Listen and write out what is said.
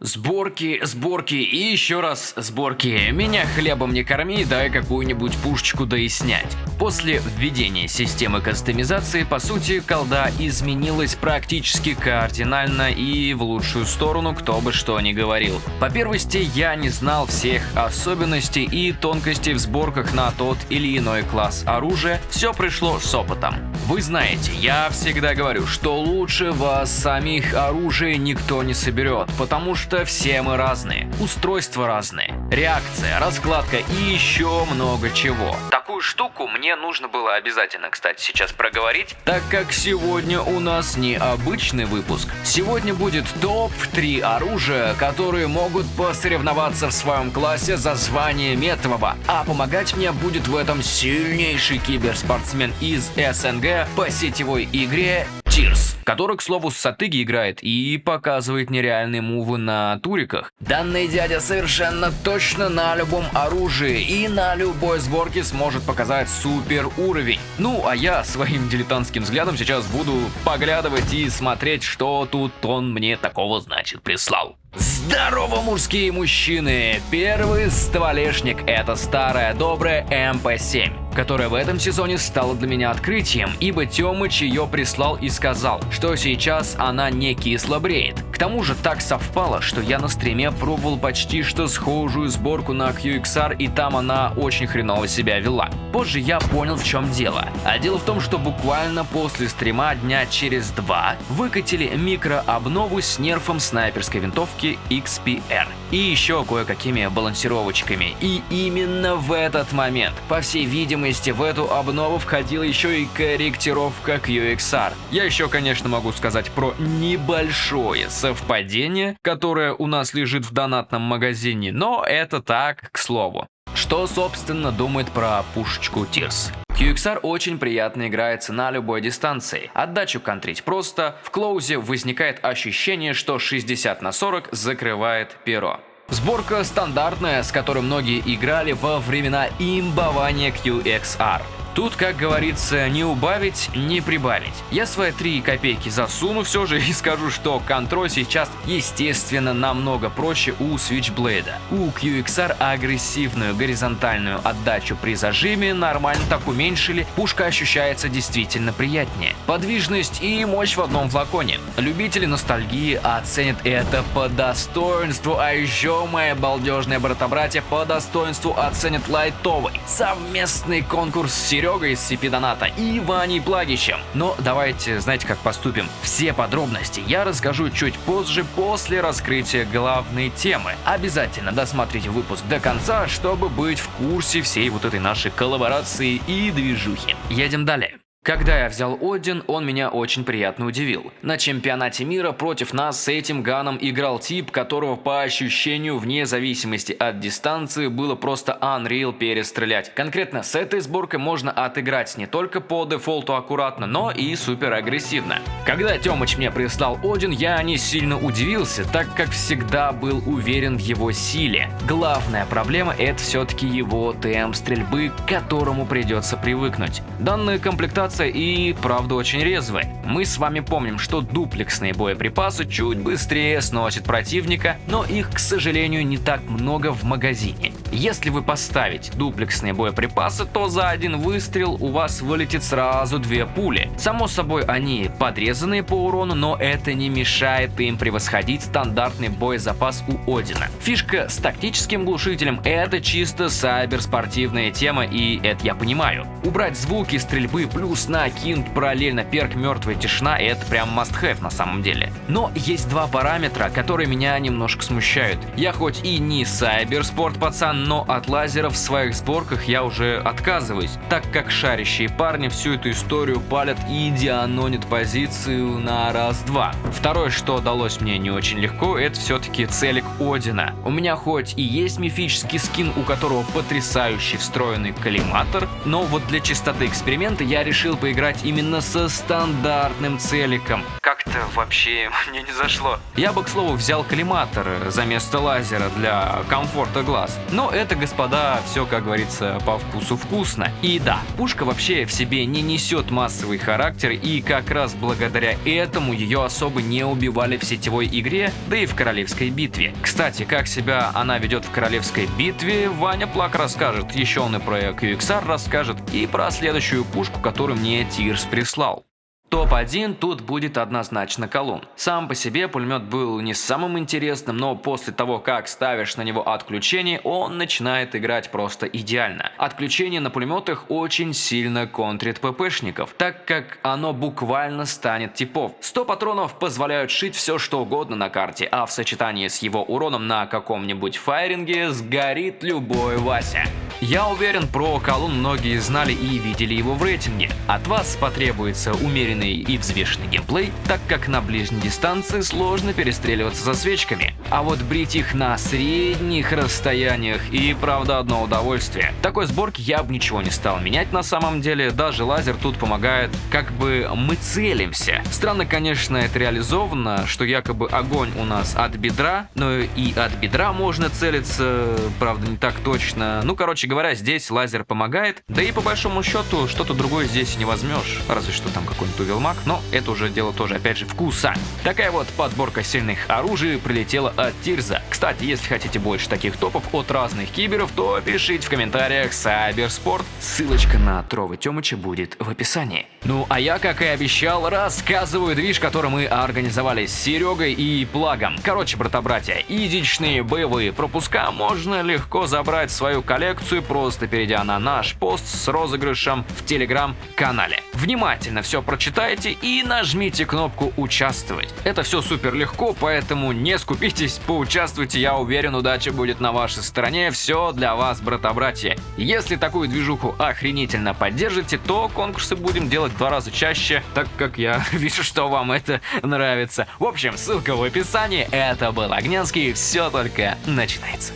Сборки, сборки и еще раз сборки. Меня хлебом не корми, дай какую-нибудь пушечку да и снять. После введения системы кастомизации, по сути, колда изменилась практически кардинально и в лучшую сторону, кто бы что ни говорил. По первости, я не знал всех особенностей и тонкостей в сборках на тот или иной класс оружия, все пришло с опытом. Вы знаете, я всегда говорю, что лучше вас самих оружия никто не соберет, потому что что все мы разные, устройства разные, реакция, раскладка и еще много чего. Такую штуку мне нужно было обязательно, кстати, сейчас проговорить, так как сегодня у нас не обычный выпуск. Сегодня будет топ-3 оружия, которые могут посоревноваться в своем классе за звание метового, а помогать мне будет в этом сильнейший киберспортсмен из СНГ по сетевой игре Тирс, который, к слову, с Сатыги играет и показывает нереальные мувы на туриках. Данный дядя совершенно точно на любом оружии и на любой сборке сможет показать супер уровень. Ну, а я своим дилетантским взглядом сейчас буду поглядывать и смотреть, что тут он мне такого, значит, прислал. Здорово, мужские мужчины! Первый стволешник это старая добрая МП-7 которая в этом сезоне стала для меня открытием, ибо Тёмыч ее прислал и сказал, что сейчас она не кисло бреет. К тому же так совпало, что я на стриме пробовал почти что схожую сборку на QXR и там она очень хреново себя вела. Позже я понял в чем дело. А дело в том, что буквально после стрима дня через два выкатили микрообнову с нерфом снайперской винтовки XPR и еще кое-какими балансировочками. И именно в этот момент, по всей видимости, в эту обнову входила еще и корректировка QXR. Я еще, конечно, могу сказать про небольшое совпадение, которое у нас лежит в донатном магазине, но это так, к слову. Что, собственно, думает про пушечку Тирс? QXR очень приятно играется на любой дистанции. Отдачу контрить просто, в клоузе возникает ощущение, что 60 на 40 закрывает перо. Сборка стандартная, с которой многие играли во времена имбования QXR. Тут, как говорится, не убавить, не прибавить. Я свои 3 копейки засуну все же и скажу, что контроль сейчас, естественно, намного проще у Switchblade. У QXR агрессивную горизонтальную отдачу при зажиме нормально так уменьшили, пушка ощущается действительно приятнее. Подвижность и мощь в одном флаконе. Любители ностальгии оценят это по достоинству, а еще мои балдежные брата-братья по достоинству оценят лайтовый совместный конкурс Серега Серегой из CP Доната и Ваней Плагичем. Но давайте, знаете, как поступим. Все подробности я расскажу чуть позже, после раскрытия главной темы. Обязательно досмотрите выпуск до конца, чтобы быть в курсе всей вот этой нашей коллаборации и движухи. Едем далее. Когда я взял Один, он меня очень приятно удивил. На чемпионате мира против нас с этим ганом играл тип, которого по ощущению вне зависимости от дистанции было просто Unreal перестрелять. Конкретно с этой сборкой можно отыграть не только по дефолту аккуратно, но и супер агрессивно. Когда Тёмыч мне прислал Один, я не сильно удивился, так как всегда был уверен в его силе. Главная проблема это все-таки его темп стрельбы, к которому придется привыкнуть. Данная комплектация комплектация и, правда, очень резвая. Мы с вами помним, что дуплексные боеприпасы чуть быстрее сносят противника, но их, к сожалению, не так много в магазине. Если вы поставите дуплексные боеприпасы, то за один выстрел у вас вылетит сразу две пули. Само собой, они подрезанные по урону, но это не мешает им превосходить стандартный боезапас у Одина. Фишка с тактическим глушителем это чисто сайберспортивная тема, и это я понимаю. Убрать звуки стрельбы плюс накинуть параллельно перк мертвая тишина, это прям must have на самом деле. Но есть два параметра, которые меня немножко смущают. Я хоть и не сайберспорт пацан, но от лазеров в своих сборках я уже отказываюсь, так как шарящие парни всю эту историю палят и дианонят позицию на раз-два. Второе, что далось мне не очень легко, это все-таки целик Одина. У меня хоть и есть мифический скин, у которого потрясающий встроенный коллиматор, но вот для чистоты эксперимента я решил поиграть именно со стандартным целиком. Как-то вообще мне не зашло. Я бы, к слову, взял коллиматор за место лазера для комфорта глаз. Но это, господа, все, как говорится, по вкусу вкусно. И да, пушка вообще в себе не несет массовый характер, и как раз благодаря этому ее особо не убивали в сетевой игре, да и в королевской битве. Кстати, как себя она ведет в королевской битве, Ваня Плак расскажет, еще он и про QXR расскажет, и про следующую пушку, которую мне Тирс прислал. Топ-1 тут будет однозначно колун. Сам по себе пулемет был не самым интересным, но после того, как ставишь на него отключение, он начинает играть просто идеально. Отключение на пулеметах очень сильно контрит ППшников, так как оно буквально станет типов. 100 патронов позволяют шить все что угодно на карте, а в сочетании с его уроном на каком-нибудь файринге сгорит любой Вася. Я уверен, про колун многие знали и видели его в рейтинге. От вас потребуется умеренный и взвешенный геймплей, так как на ближней дистанции сложно перестреливаться со свечками. А вот брить их на средних расстояниях и правда одно удовольствие. Такой сборке я бы ничего не стал менять на самом деле, даже лазер тут помогает, как бы мы целимся. Странно, конечно, это реализовано, что якобы огонь у нас от бедра, но и от бедра можно целиться, правда не так точно. Ну, короче говоря, здесь лазер помогает, да и по большому счету что-то другое здесь не возьмешь, разве что там какой-нибудь Велмак, но это уже дело тоже, опять же, вкуса. Такая вот подборка сильных оружий прилетела от Тирза. Кстати, если хотите больше таких топов от разных киберов, то пишите в комментариях Сайберспорт. Ссылочка на Тровы Тёмыча будет в описании. Ну а я, как и обещал, рассказываю движ, который мы организовали с Серегой и Плагом. Короче, брата-братья, идичные боевые пропуска можно легко забрать в свою коллекцию, просто перейдя на наш пост с розыгрышем в телеграм-канале. Внимательно все прочитайте и нажмите кнопку «Участвовать». Это все супер легко, поэтому не скупитесь, поучаствуйте, я уверен, удача будет на вашей стороне, все для вас, брата-братья. Если такую движуху охренительно поддержите, то конкурсы будем делать два раза чаще, так как я вижу, что вам это нравится. В общем, ссылка в описании, это был Огненский, все только начинается.